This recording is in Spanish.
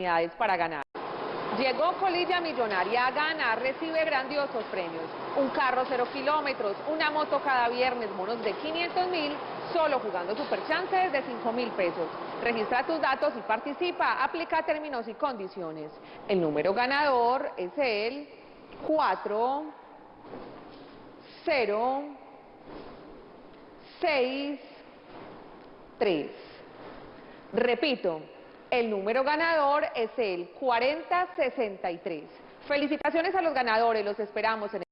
oportunidades para ganar. Llegó Colilla Millonaria a ganar, recibe grandiosos premios. Un carro cero kilómetros, una moto cada viernes, bonos de 500 mil, solo jugando Superchances de 5 mil pesos. Registra tus datos y participa, aplica términos y condiciones. El número ganador es el 4, 0, 6, 3. Repito, el número ganador es el 4063. Felicitaciones a los ganadores, los esperamos en el